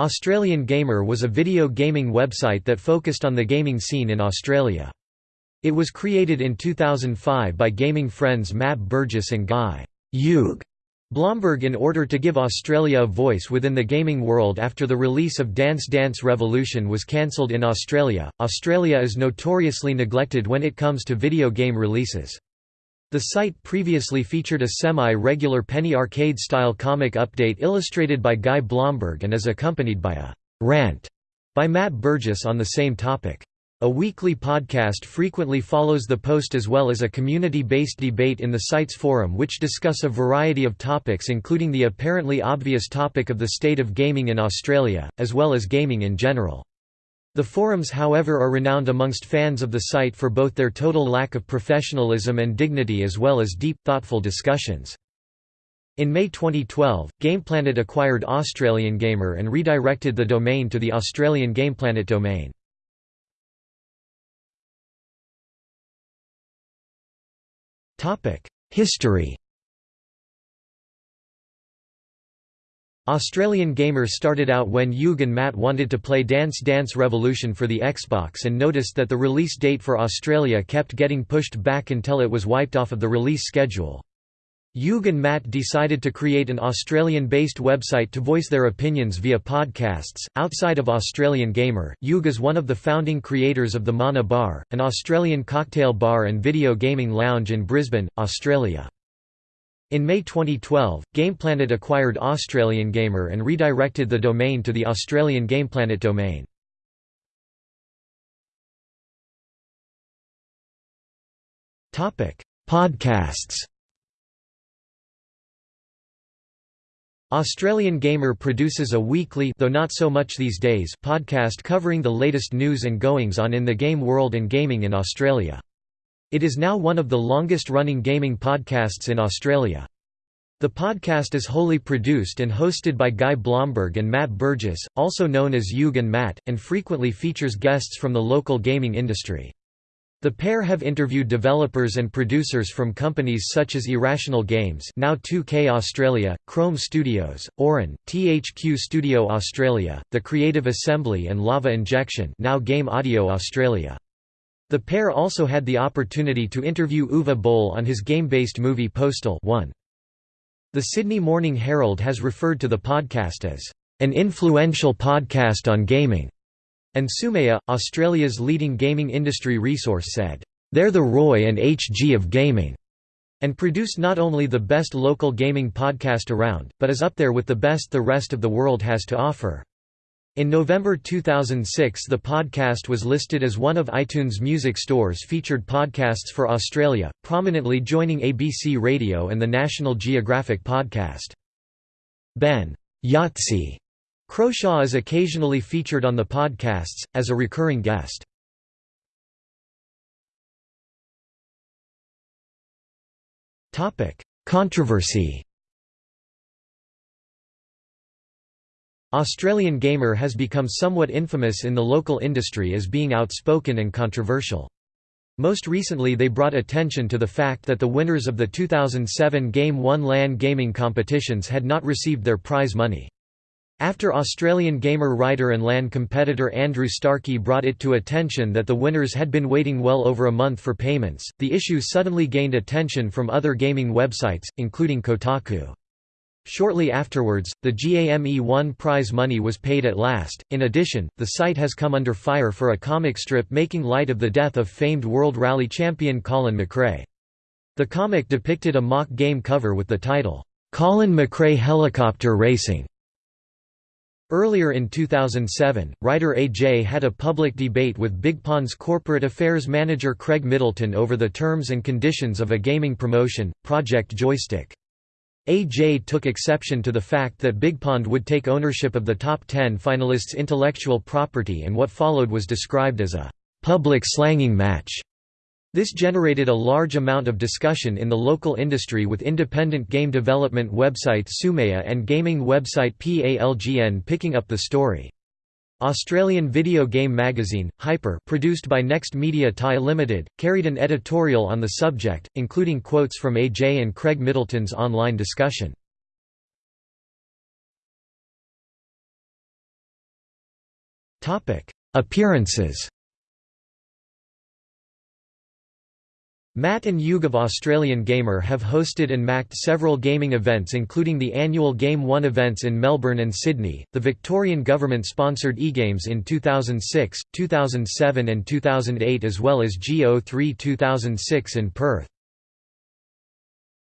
Australian Gamer was a video gaming website that focused on the gaming scene in Australia. It was created in 2005 by gaming friends Matt Burgess and Guy Hugh Blomberg in order to give Australia a voice within the gaming world after the release of Dance Dance Revolution was cancelled in Australia. Australia is notoriously neglected when it comes to video game releases. The site previously featured a semi-regular penny arcade-style comic update illustrated by Guy Blomberg and is accompanied by a «rant» by Matt Burgess on the same topic. A weekly podcast frequently follows the post as well as a community-based debate in the site's forum which discuss a variety of topics including the apparently obvious topic of the state of gaming in Australia, as well as gaming in general. The forums however are renowned amongst fans of the site for both their total lack of professionalism and dignity as well as deep, thoughtful discussions. In May 2012, GamePlanet acquired Australian Gamer and redirected the domain to the Australian GamePlanet domain. History Australian Gamer started out when Hugh and Matt wanted to play Dance Dance Revolution for the Xbox and noticed that the release date for Australia kept getting pushed back until it was wiped off of the release schedule. Hugh and Matt decided to create an Australian-based website to voice their opinions via podcasts. Outside of Australian Gamer, Hugh is one of the founding creators of the Mana Bar, an Australian cocktail bar and video gaming lounge in Brisbane, Australia. In May 2012, GamePlanet acquired Australian Gamer and redirected the domain to the Australian GamePlanet domain. Podcasts Australian Gamer produces a weekly though not so much these days podcast covering the latest news and goings on in the game world and gaming in Australia. It is now one of the longest-running gaming podcasts in Australia. The podcast is wholly produced and hosted by Guy Blomberg and Matt Burgess, also known as Hugh and Matt, and frequently features guests from the local gaming industry. The pair have interviewed developers and producers from companies such as Irrational Games now 2K Australia, Krome Studios, Auran, THQ Studio Australia, The Creative Assembly and Lava Injection now Game Audio Australia. The pair also had the opportunity to interview Uwe Boll on his game-based movie Postal 1. The Sydney Morning Herald has referred to the podcast as an influential podcast on gaming, and Tsumea, Australia's leading gaming industry resource said, "They're the Roy and HG of gaming." and produce not only the best local gaming podcast around, but is up there with the best the rest of the world has to offer. In November 2006 the podcast was listed as one of iTunes Music Store's featured podcasts for Australia, prominently joining ABC Radio and the National Geographic podcast. Ben Yahtzee Croshaw is occasionally featured on the podcasts, as a recurring guest. Controversy Australian Gamer has become somewhat infamous in the local industry as being outspoken and controversial. Most recently they brought attention to the fact that the winners of the 2007 Game 1 LAN gaming competitions had not received their prize money. After Australian gamer writer and LAN competitor Andrew Starkey brought it to attention that the winners had been waiting well over a month for payments, the issue suddenly gained attention from other gaming websites, including Kotaku. Shortly afterwards, the GAME-1 prize money was paid at last. In addition, the site has come under fire for a comic strip making light of the death of famed World Rally champion Colin McRae. The comic depicted a mock game cover with the title, Colin McRae Helicopter Racing. Earlier in 2007, writer AJ had a public debate with BigPond's corporate affairs manager Craig Middleton over the terms and conditions of a gaming promotion, Project Joystick. AJ took exception to the fact that BigPond would take ownership of the top 10 finalists' intellectual property and what followed was described as a «public slanging match». This generated a large amount of discussion in the local industry with independent game development website Tsumea and gaming website PALGN picking up the story. Australian video game magazine, Hyper produced by Next Media Pty Limited, carried an editorial on the subject, including quotes from AJ and Craig Middleton's online discussion. Appearances Matt and of Australian Gamer have hosted and macked several gaming events including the annual Game 1 events in Melbourne and Sydney, the Victorian government sponsored eGames in 2006, 2007 and 2008 as well as GO3 2006 in Perth.